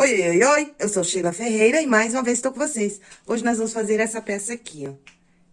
Oi, oi, oi, eu sou Sheila Ferreira e mais uma vez estou com vocês. Hoje nós vamos fazer essa peça aqui, ó.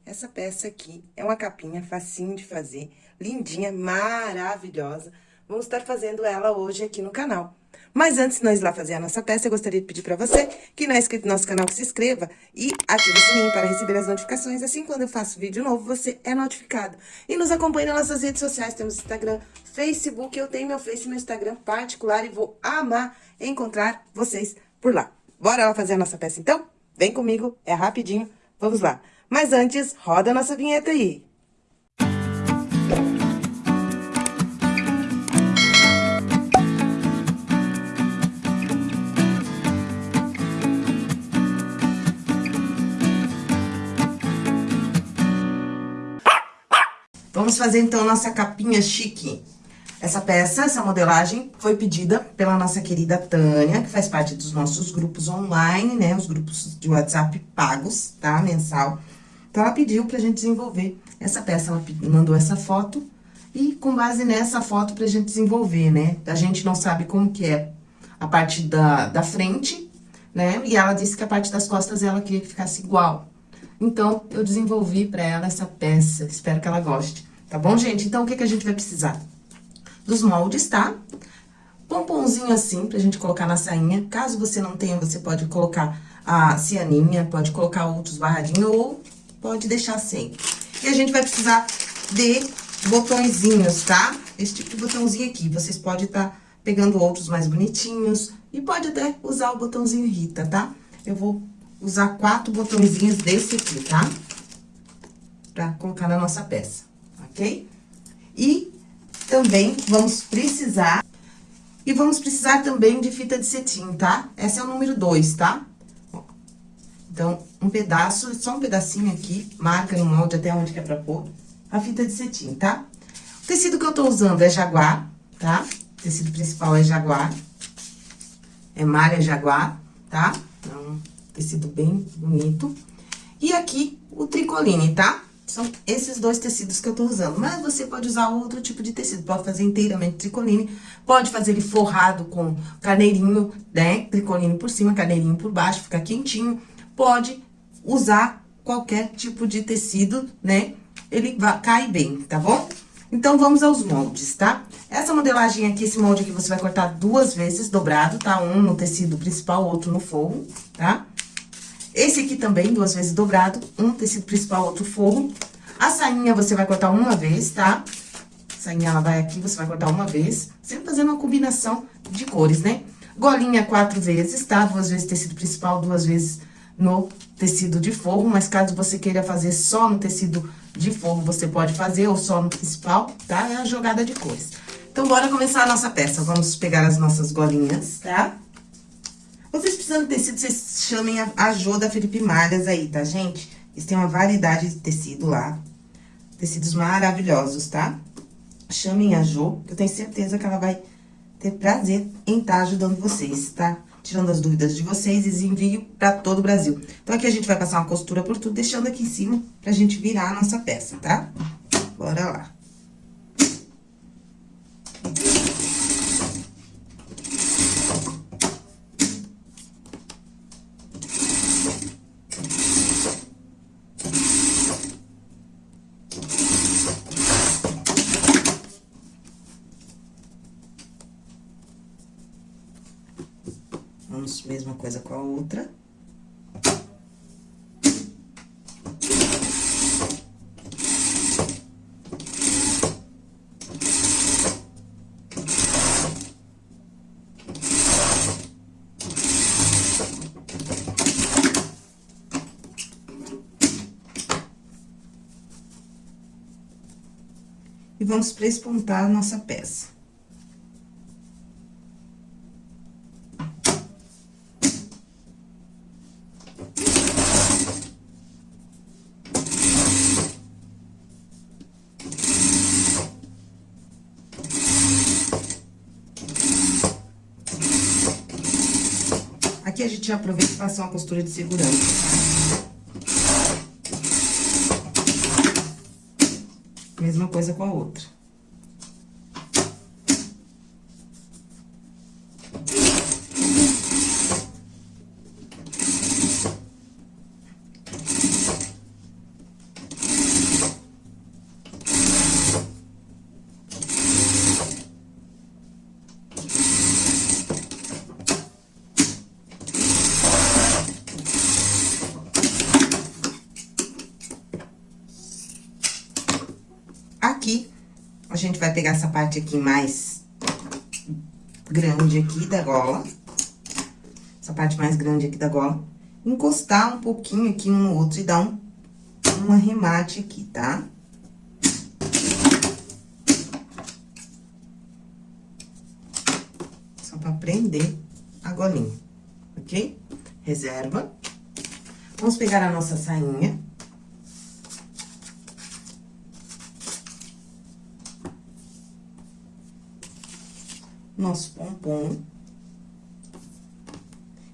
Essa peça aqui é uma capinha facinho de fazer, lindinha, maravilhosa. Vamos estar fazendo ela hoje aqui no canal. Mas antes de nós ir lá fazer a nossa peça, eu gostaria de pedir para você que não é inscrito no nosso canal, que se inscreva e ative o sininho para receber as notificações. Assim, quando eu faço vídeo novo, você é notificado. E nos acompanhe nas nossas redes sociais, temos Instagram, Facebook, eu tenho meu Face e meu Instagram particular e vou amar encontrar vocês por lá. Bora lá fazer a nossa peça, então? Vem comigo, é rapidinho, vamos lá. Mas antes, roda a nossa vinheta aí. Vamos fazer, então, nossa capinha chique. Essa peça, essa modelagem, foi pedida pela nossa querida Tânia, que faz parte dos nossos grupos online, né? Os grupos de WhatsApp pagos, tá? Mensal. Então, ela pediu pra gente desenvolver essa peça. Ela mandou essa foto e com base nessa foto pra gente desenvolver, né? A gente não sabe como que é a parte da, da frente, né? E ela disse que a parte das costas ela queria que ficasse igual. Então, eu desenvolvi pra ela essa peça, espero que ela goste. Tá bom, gente? Então, o que, que a gente vai precisar? Dos moldes, tá? Pomponzinho assim, pra gente colocar na sainha. Caso você não tenha, você pode colocar a cianinha, pode colocar outros barradinhos ou pode deixar sem. E a gente vai precisar de botõezinhos, tá? Esse tipo de botãozinho aqui. Vocês podem estar tá pegando outros mais bonitinhos e pode até usar o botãozinho Rita, tá? Eu vou usar quatro botõezinhos desse aqui, tá? Pra colocar na nossa peça, ok? E também vamos precisar... E vamos precisar também de fita de cetim, tá? Essa é o número 2, tá? Então, um pedaço, só um pedacinho aqui, marca no molde até onde quer pra pôr, a fita de cetim, tá? O tecido que eu tô usando é jaguar, tá? O tecido principal é jaguar. É malha jaguar, tá? Então, tecido bem bonito. E aqui, o tricoline, tá? São esses dois tecidos que eu tô usando. Mas você pode usar outro tipo de tecido. Pode fazer inteiramente tricoline. Pode fazer ele forrado com carneirinho, né? Tricoline por cima, carneirinho por baixo, fica quentinho. Pode usar qualquer tipo de tecido, né? Ele vai, cai bem, tá bom? Então, vamos aos moldes, tá? Essa modelagem aqui, esse molde aqui, você vai cortar duas vezes dobrado, tá? Um no tecido principal, outro no forro, tá? Esse aqui também, duas vezes dobrado, um tecido principal, outro forro. A sainha você vai cortar uma vez, tá? A sainha, ela vai aqui, você vai cortar uma vez, sempre fazendo uma combinação de cores, né? Golinha quatro vezes, tá? Duas vezes tecido principal, duas vezes no tecido de forro, mas caso você queira fazer só no tecido de forro, você pode fazer, ou só no principal, tá? É a jogada de cores. Então, bora começar a nossa peça. Vamos pegar as nossas golinhas, tá? Vocês precisando de tecido, vocês chamem a, a Jô da Felipe Malhas aí, tá, gente? Eles têm uma variedade de tecido lá. Tecidos maravilhosos, tá? Chamem a Jô, que eu tenho certeza que ela vai ter prazer em estar tá ajudando vocês, tá? Tirando as dúvidas de vocês e envio pra todo o Brasil. Então, aqui a gente vai passar uma costura por tudo, deixando aqui em cima pra gente virar a nossa peça, tá? Bora lá. Vamos, mesma coisa com a outra. E vamos prespontar a nossa peça. A gente aproveita e passa uma costura de segurança. Mesma coisa com a outra. gente vai pegar essa parte aqui mais grande aqui da gola. Essa parte mais grande aqui da gola. Encostar um pouquinho aqui um no outro e dar um, um arremate aqui, tá? Só pra prender a golinha, ok? Reserva. Vamos pegar a nossa sainha. Nosso pompom.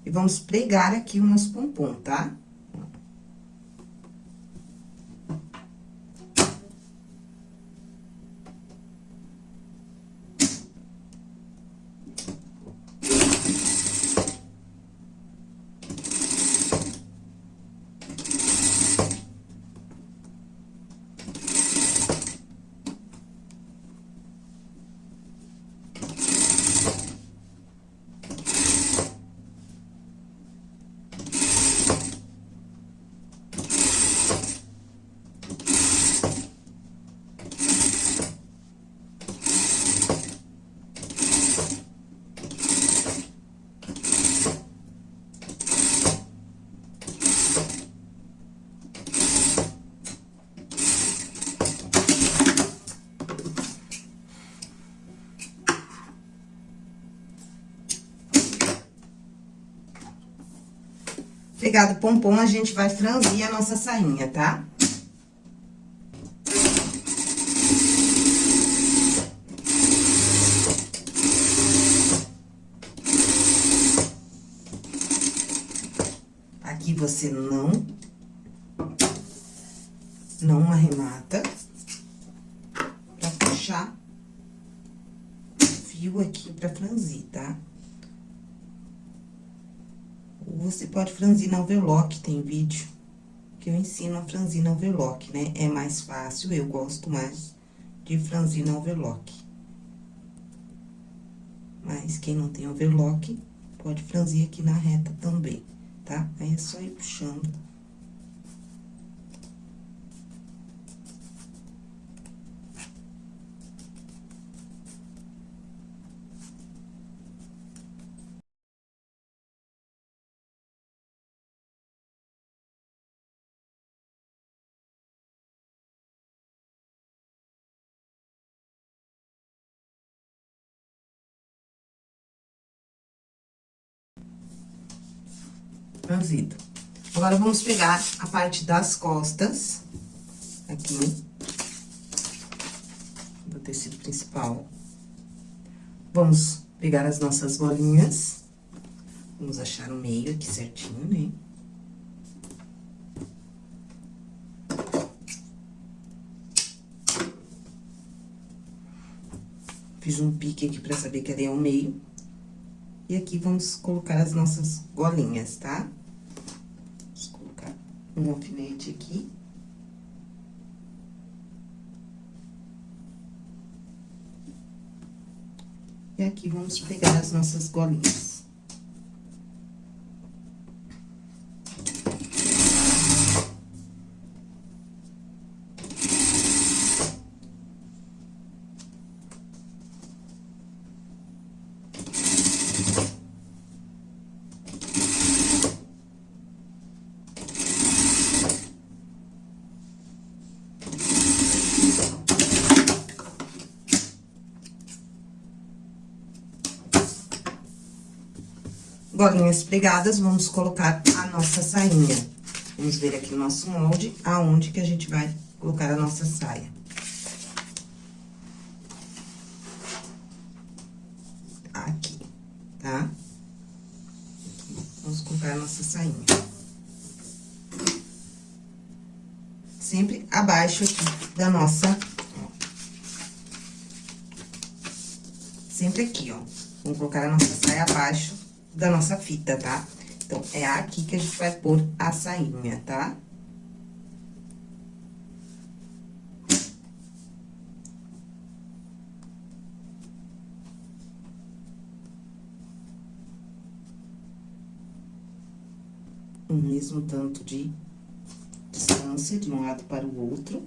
E vamos pregar aqui o nosso pompom, tá? Pegado o pompom, a gente vai franzir a nossa sainha, tá? Aqui você não... Não arremata. Pra puxar o fio aqui pra franzir, tá? Você pode franzir na overlock, tem vídeo que eu ensino a franzir na overlock, né? É mais fácil, eu gosto mais de franzir na overlock. Mas quem não tem overlock, pode franzir aqui na reta também, tá? Aí é só ir puxando franzido. Agora, vamos pegar a parte das costas, aqui, do tecido principal. Vamos pegar as nossas bolinhas, vamos achar o meio aqui certinho, né? Fiz um pique aqui pra saber que ali é o meio. E aqui vamos colocar as nossas golinhas, tá? Um alfinete aqui. E aqui vamos pegar as nossas golinhas. Bolinhas pregadas, vamos colocar a nossa sainha. Vamos ver aqui no nosso molde, aonde que a gente vai colocar a nossa saia. Aqui, tá? Vamos colocar a nossa sainha. Sempre abaixo aqui da nossa... Sempre aqui, ó. Vamos colocar a nossa da nossa fita, tá? Então, é aqui que a gente vai pôr a sainha, tá? O mesmo tanto de distância de um lado para o outro.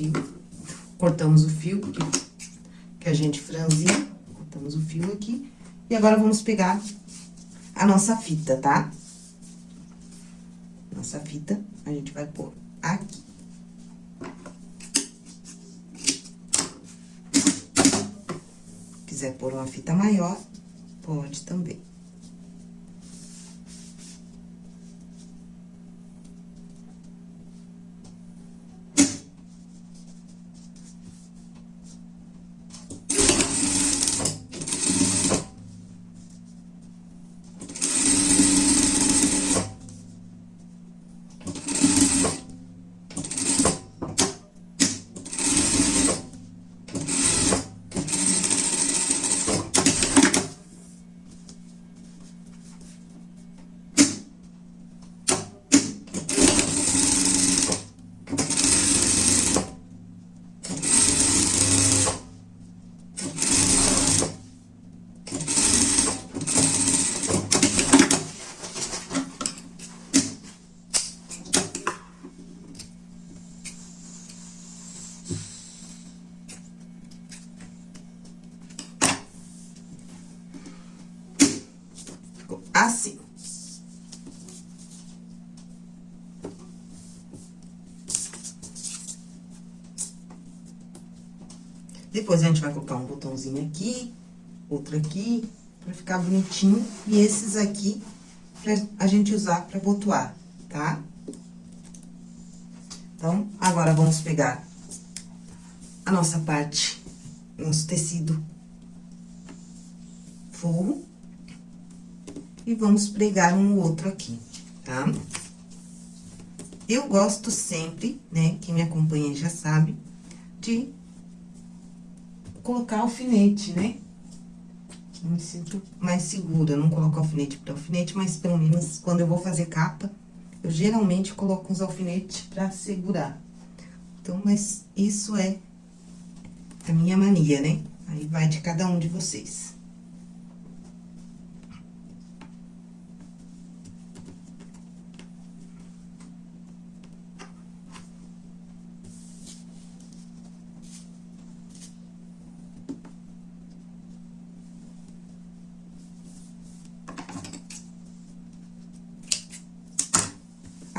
fio. Cortamos o fio que, que a gente franziu. Cortamos o fio aqui. E agora, vamos pegar a nossa fita, tá? Nossa fita, a gente vai pôr aqui. Quiser pôr uma fita maior, pode também. assim. Depois, a gente vai colocar um botãozinho aqui, outro aqui, pra ficar bonitinho. E esses aqui, pra a gente usar pra botoar, tá? Então, agora, vamos pegar a nossa parte, nosso tecido forro e vamos pregar um outro aqui, tá? Eu gosto sempre, né, quem me acompanha já sabe, de colocar alfinete, né? Eu me sinto mais segura, não coloco alfinete para alfinete, mas pelo menos quando eu vou fazer capa, eu geralmente coloco uns alfinetes para segurar. Então, mas isso é a minha mania, né? Aí vai de cada um de vocês.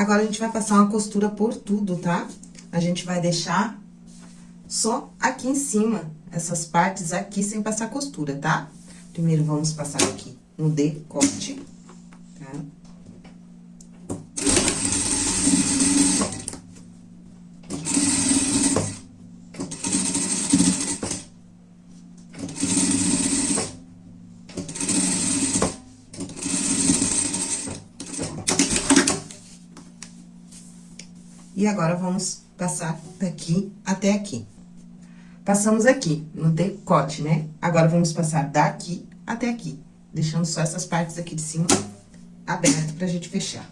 Agora, a gente vai passar uma costura por tudo, tá? A gente vai deixar só aqui em cima, essas partes aqui, sem passar costura, tá? Primeiro, vamos passar aqui no decote, tá? E agora, vamos passar daqui até aqui. Passamos aqui, no decote, né? Agora, vamos passar daqui até aqui, deixando só essas partes aqui de cima abertas pra gente fechar.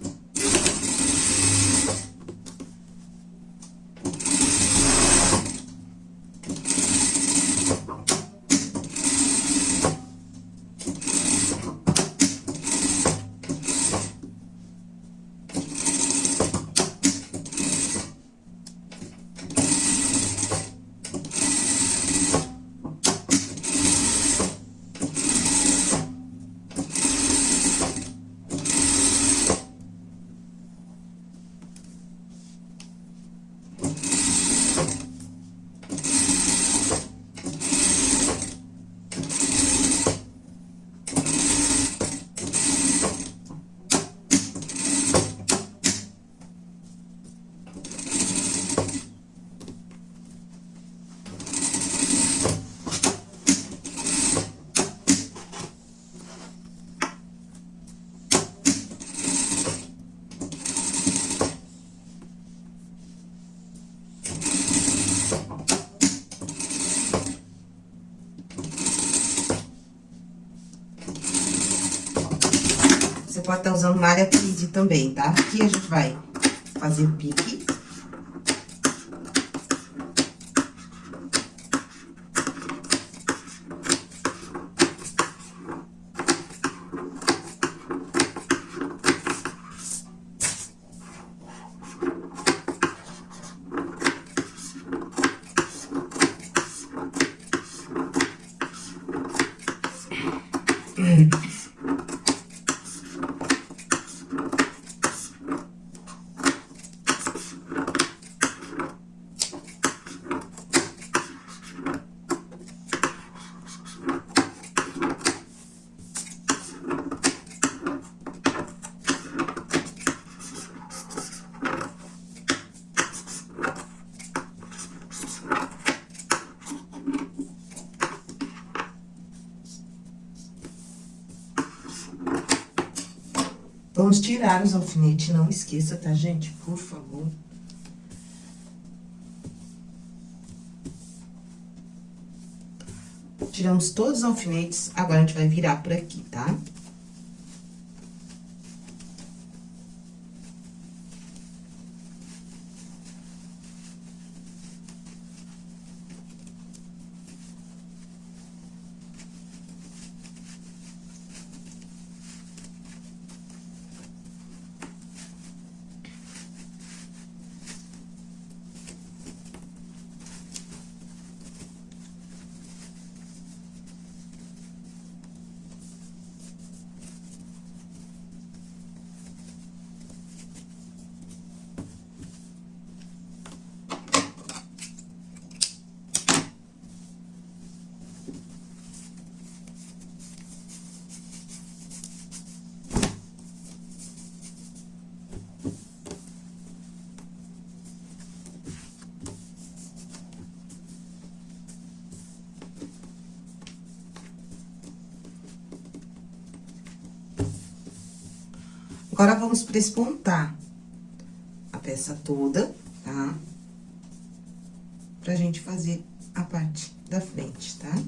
Pode estar tá usando malha tweed também, tá? Aqui a gente vai fazer o pique. Vamos tirar os alfinetes, não esqueça, tá, gente? Por favor. Tiramos todos os alfinetes, agora a gente vai virar por aqui, tá? Agora, vamos prespontar a peça toda, tá? Pra gente fazer a parte da frente, tá? Tá?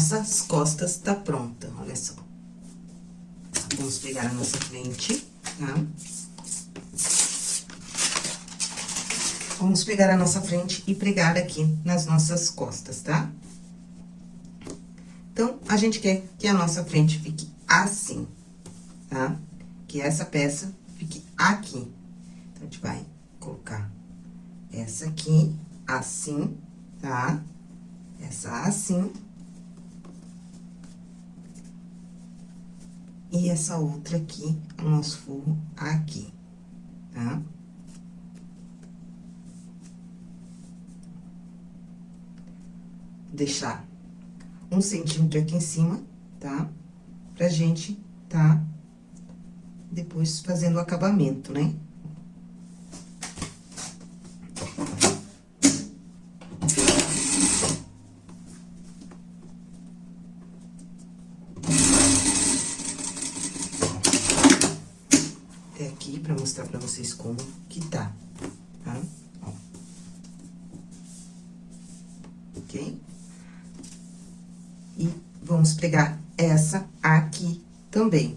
Nossas costas tá pronta, olha só. Vamos pegar a nossa frente, tá? Vamos pegar a nossa frente e pregar aqui nas nossas costas, tá? Então, a gente quer que a nossa frente fique assim, tá? Que essa peça fique aqui. Então, a gente vai colocar essa aqui assim, tá? Essa assim. E essa outra aqui, o nosso forro aqui, tá? Deixar um centímetro aqui em cima, tá? Pra gente tá depois fazendo o acabamento, né? vocês como que tá, tá? Ó. Ok? E vamos pegar essa aqui também.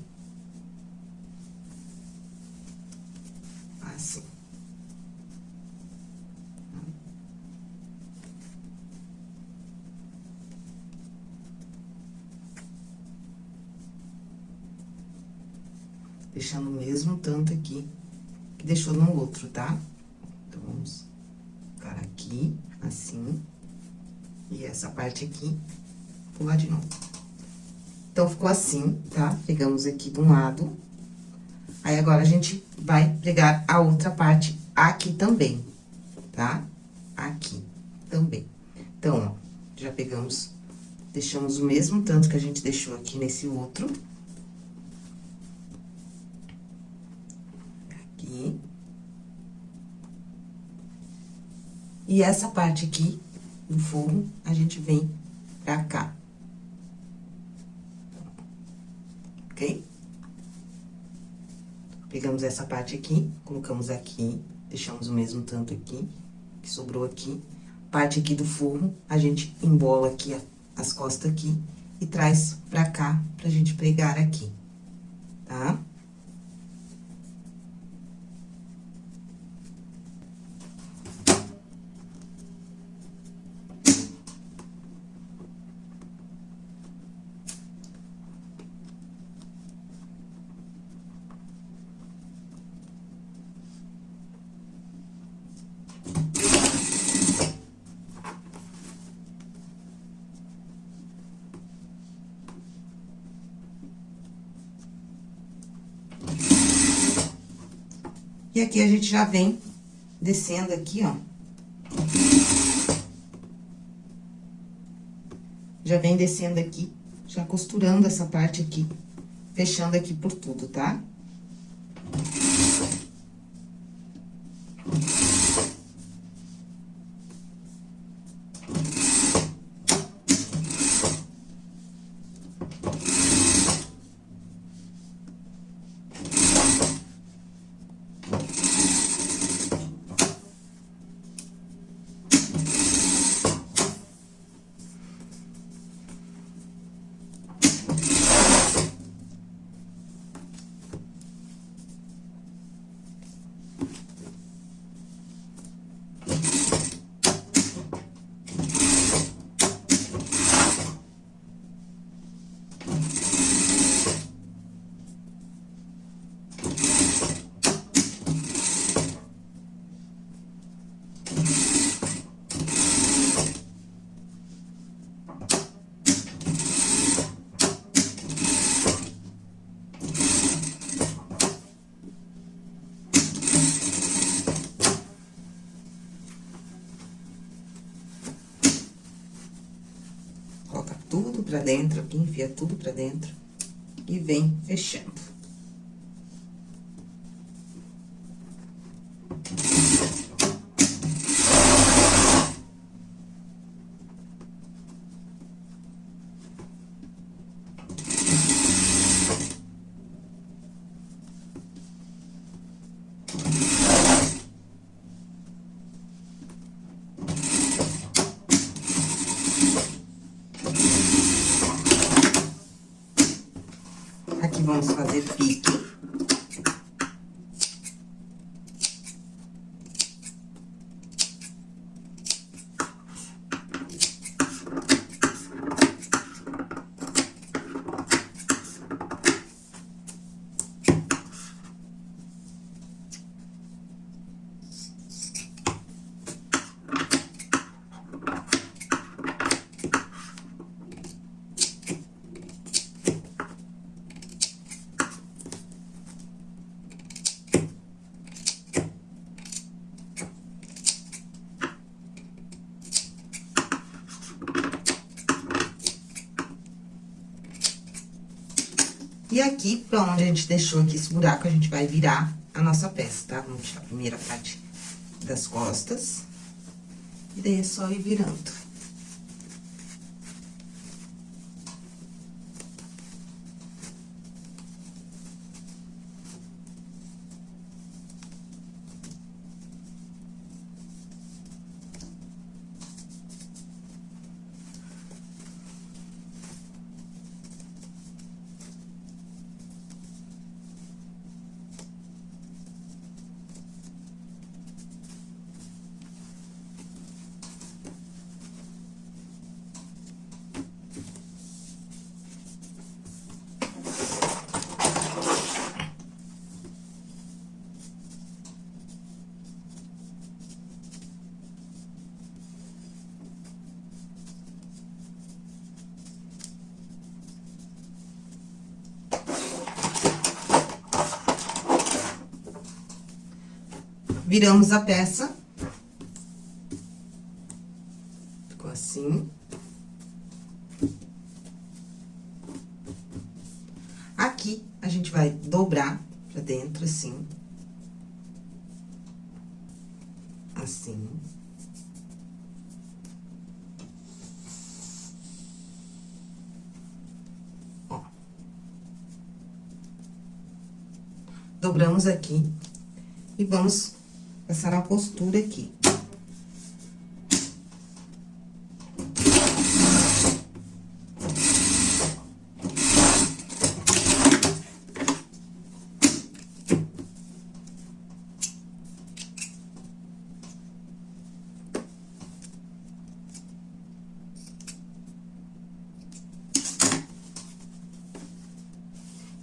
Assim. Deixando o mesmo tanto aqui que deixou no outro, tá? Então, vamos ficar aqui, assim. E essa parte aqui, pular de novo. Então, ficou assim, tá? Pegamos aqui de um lado. Aí, agora, a gente vai pregar a outra parte aqui também, tá? Aqui também. Então, ó, já pegamos, deixamos o mesmo tanto que a gente deixou aqui nesse outro. Aqui. E essa parte aqui do forro, a gente vem pra cá. Ok? Pegamos essa parte aqui, colocamos aqui, deixamos o mesmo tanto aqui, que sobrou aqui. Parte aqui do forro, a gente embola aqui as costas aqui e traz pra cá, pra gente pregar aqui, tá? Tá? E aqui a gente já vem descendo aqui, ó. Já vem descendo aqui, já costurando essa parte aqui, fechando aqui por tudo, tá? tudo pra dentro aqui, enfia tudo pra dentro e vem fechando. Vamos fazer pique. E aqui, pra onde a gente deixou aqui esse buraco, a gente vai virar a nossa peça, tá? Vamos tirar a primeira parte das costas. E daí é só ir virando. Viramos a peça. Ficou assim. Aqui, a gente vai dobrar pra dentro, assim. Assim. Dobramos aqui e vamos passar a costura aqui.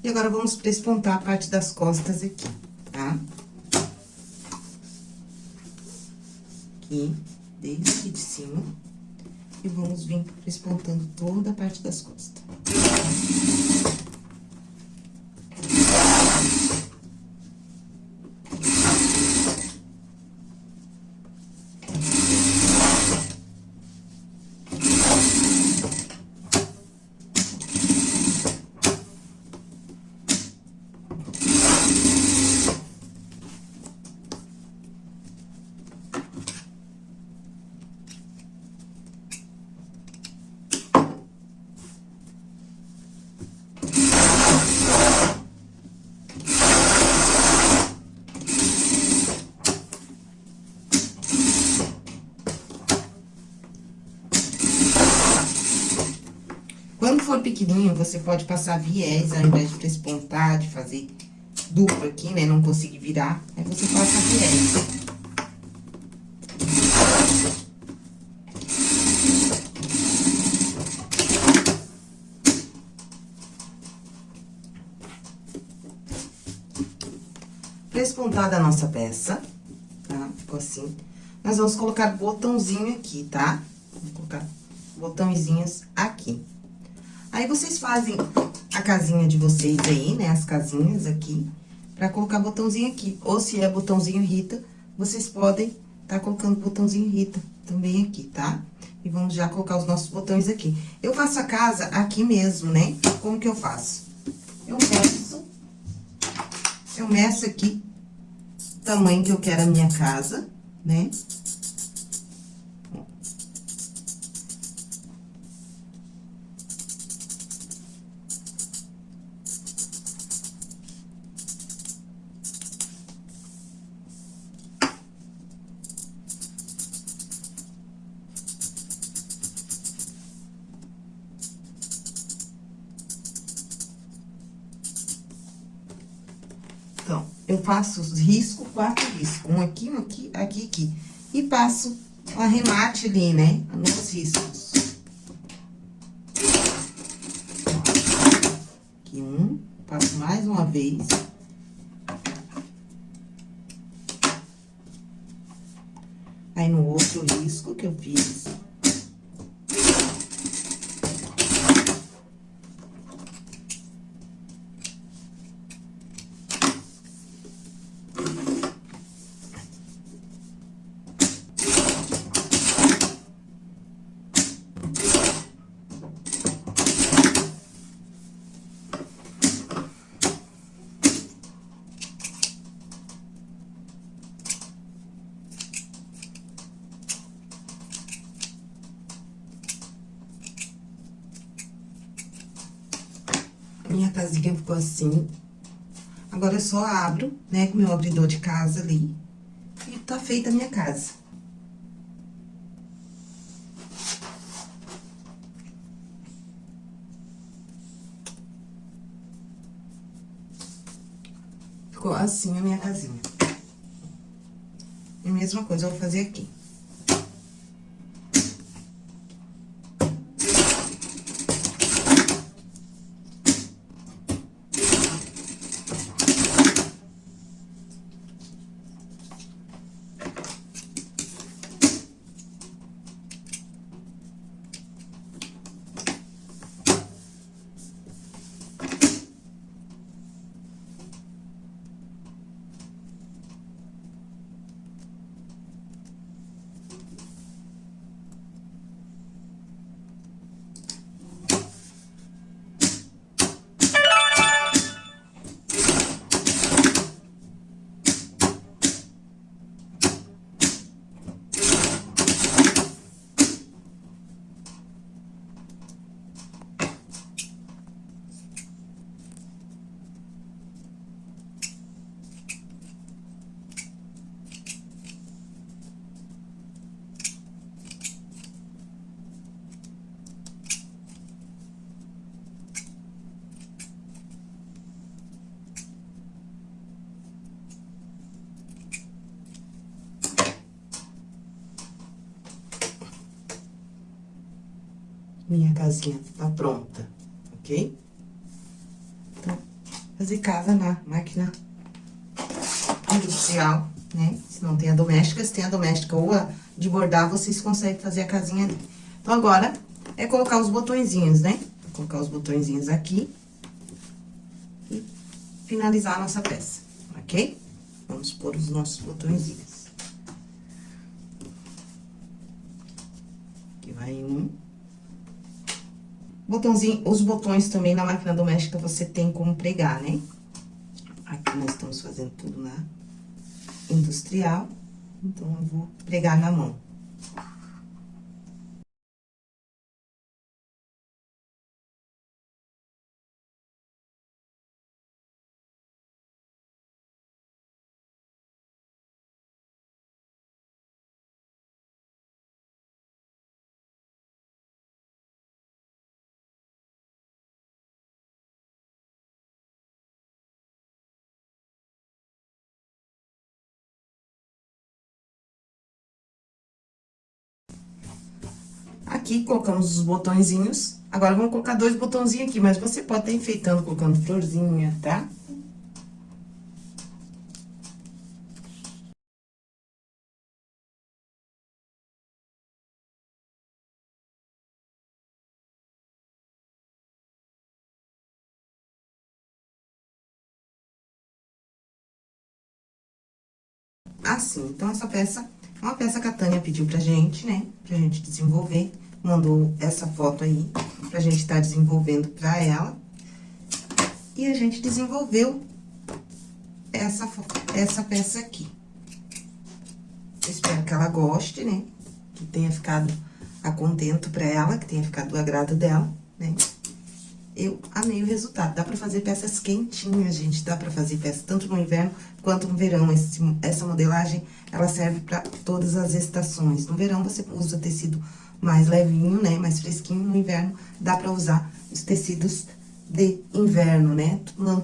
E agora, vamos prespontar a parte das costas? Aqui, desde aqui de cima. E vamos vir prespontando toda a for pequenininho, você pode passar viés, ao invés de prespontar, de fazer duplo aqui, né? Não conseguir virar, aí você passa viés. Prespontada a nossa peça, tá? Ficou assim. Nós vamos colocar botãozinho aqui, tá? Vou colocar botõezinhos. Aí, vocês fazem a casinha de vocês aí, né? As casinhas aqui, pra colocar botãozinho aqui. Ou se é botãozinho Rita, vocês podem tá colocando botãozinho Rita também aqui, tá? E vamos já colocar os nossos botões aqui. Eu faço a casa aqui mesmo, né? Como que eu faço? Eu meço, eu meço aqui o tamanho que eu quero a minha casa, né? Faço os riscos, quatro riscos. Um aqui, um aqui, aqui, aqui. E passo o arremate ali, né? Nos riscos. Aqui um, passo mais uma vez. Aí, no outro risco que eu fiz, Casinha ficou assim. Agora, eu só abro, né, com meu abridor de casa ali. E tá feita a minha casa. Ficou assim a minha casinha. E mesma coisa eu vou fazer aqui. Minha casinha tá pronta, ok? Então, fazer casa na máquina industrial, né? Se não tem a doméstica, se tem a doméstica ou a de bordar, vocês conseguem fazer a casinha ali. Então, agora, é colocar os botõezinhos, né? Vou colocar os botõezinhos aqui. E finalizar a nossa peça, ok? Vamos pôr os nossos botõezinhos. Aqui vai um. Botãozinho, os botões também na máquina doméstica você tem como pregar, né? Aqui nós estamos fazendo tudo na industrial, então eu vou pregar na mão. Aqui, colocamos os botõezinhos. Agora, vamos colocar dois botãozinhos aqui, mas você pode estar enfeitando, colocando florzinha, tá? Assim, então, essa peça é uma peça que a Tânia pediu pra gente, né? Pra gente desenvolver mandou essa foto aí pra gente estar tá desenvolvendo pra ela. E a gente desenvolveu essa, essa peça aqui. Eu espero que ela goste, né? Que tenha ficado a contento pra ela, que tenha ficado do agrado dela, né? Eu amei o resultado. Dá pra fazer peças quentinhas, gente. Dá pra fazer peças tanto no inverno quanto no verão. Esse, essa modelagem, ela serve pra todas as estações. No verão, você usa tecido mais levinho, né? Mais fresquinho. No inverno, dá pra usar os tecidos de inverno, né? Lã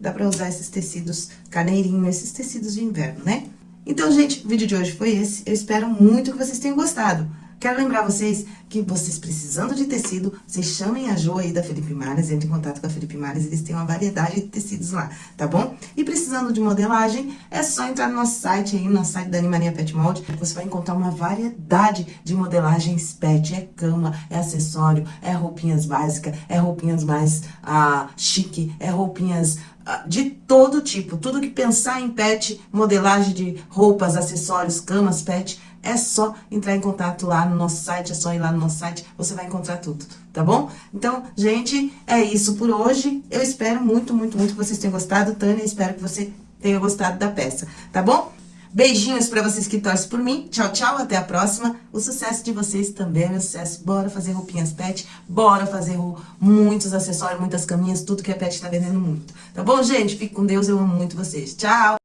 dá pra usar esses tecidos carneirinho, esses tecidos de inverno, né? Então, gente, o vídeo de hoje foi esse. Eu espero muito que vocês tenham gostado. Quero lembrar vocês que vocês precisando de tecido, vocês chamem a Jo aí da Felipe Mares, entre em contato com a Felipe Mares, eles têm uma variedade de tecidos lá, tá bom? E precisando de modelagem, é só entrar no nosso site aí, no site da Animania Pet Mold, você vai encontrar uma variedade de modelagens pet, é cama, é acessório, é roupinhas básicas, é roupinhas mais ah, chique, é roupinhas ah, de todo tipo, tudo que pensar em pet, modelagem de roupas, acessórios, camas, pet, é só entrar em contato lá no nosso site, é só ir lá no nosso site, você vai encontrar tudo, tá bom? Então, gente, é isso por hoje. Eu espero muito, muito, muito que vocês tenham gostado. Tânia, espero que você tenha gostado da peça, tá bom? Beijinhos pra vocês que torcem por mim. Tchau, tchau, até a próxima. O sucesso de vocês também é meu sucesso. Bora fazer roupinhas pet, bora fazer muitos acessórios, muitas caminhas, tudo que é pet tá vendendo muito. Tá bom, gente? Fique com Deus, eu amo muito vocês. Tchau!